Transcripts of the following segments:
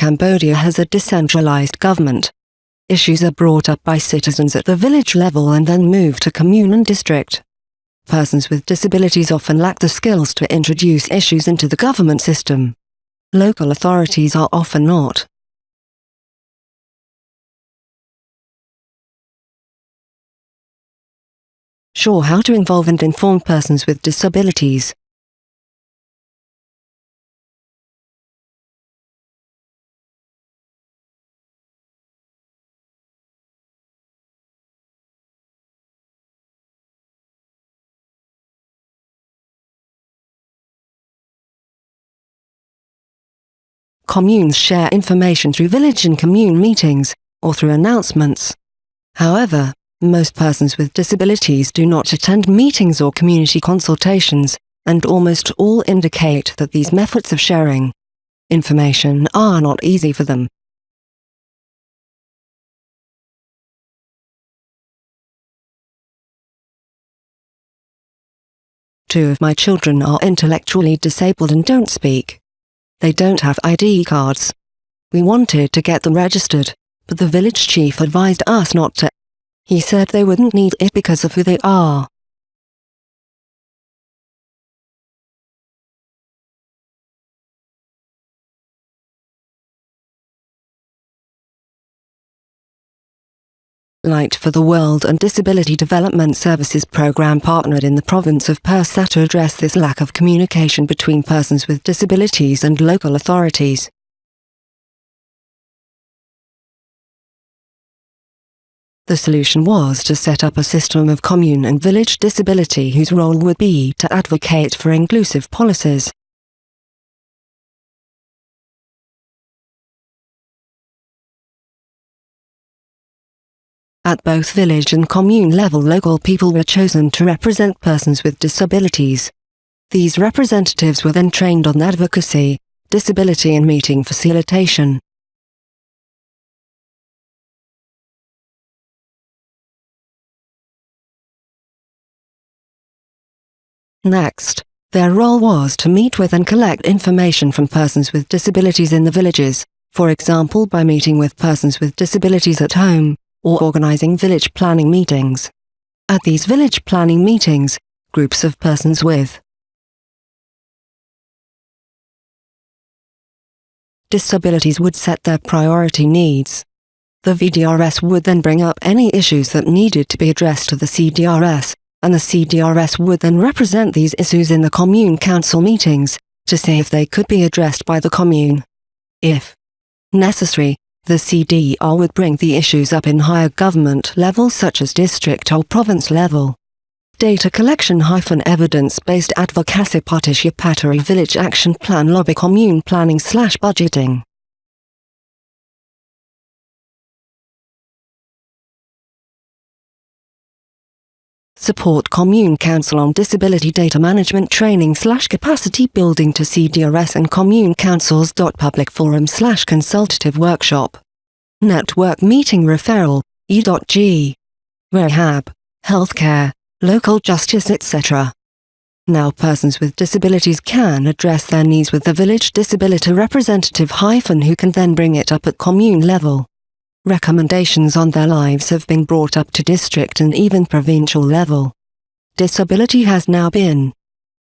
Cambodia has a decentralized government. Issues are brought up by citizens at the village level and then moved to commune and district. Persons with disabilities often lack the skills to introduce issues into the government system. Local authorities are often not. Sure how to involve and inform persons with disabilities. Communes share information through village and commune meetings, or through announcements. However, most persons with disabilities do not attend meetings or community consultations, and almost all indicate that these methods of sharing information are not easy for them. Two of my children are intellectually disabled and don't speak. They don't have ID cards. We wanted to get them registered, but the village chief advised us not to. He said they wouldn't need it because of who they are. Light for the World and Disability Development Services program partnered in the province of Pursat to address this lack of communication between persons with disabilities and local authorities. The solution was to set up a system of commune and village disability whose role would be to advocate for inclusive policies. At both village and commune level local people were chosen to represent persons with disabilities. These representatives were then trained on advocacy, disability and meeting facilitation. Next, their role was to meet with and collect information from persons with disabilities in the villages, for example by meeting with persons with disabilities at home, or organizing village planning meetings. At these village planning meetings, groups of persons with disabilities would set their priority needs. The VDRS would then bring up any issues that needed to be addressed to the CDRS, and the CDRS would then represent these issues in the commune council meetings, to see if they could be addressed by the commune. If necessary, the CDR would bring the issues up in higher government levels such as district or province level. Data collection hyphen evidence-based advocacy participatory village action plan lobby commune planning slash budgeting. Support Commune Council on Disability Data Management Training slash Capacity Building to CDRS and Commune Councils. Public Forum slash Consultative Workshop. Network Meeting Referral, E.G. Rehab, Healthcare, Local Justice etc. Now persons with disabilities can address their needs with the village disability representative hyphen who can then bring it up at commune level. Recommendations on their lives have been brought up to district and even provincial level. Disability has now been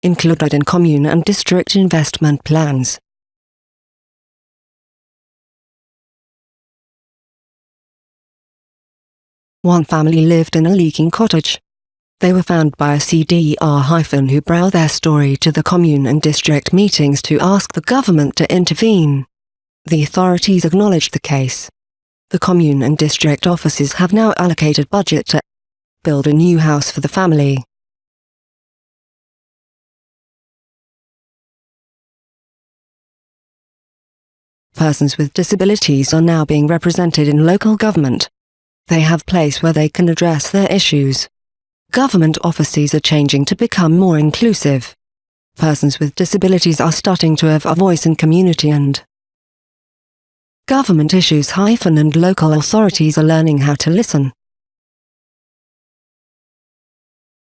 included in commune and district investment plans. One family lived in a leaking cottage. They were found by a CDR- who brought their story to the commune and district meetings to ask the government to intervene. The authorities acknowledged the case the commune and district offices have now allocated budget to build a new house for the family. Persons with disabilities are now being represented in local government. They have place where they can address their issues. Government offices are changing to become more inclusive. Persons with disabilities are starting to have a voice in community and Government issues hyphen and local authorities are learning how to listen.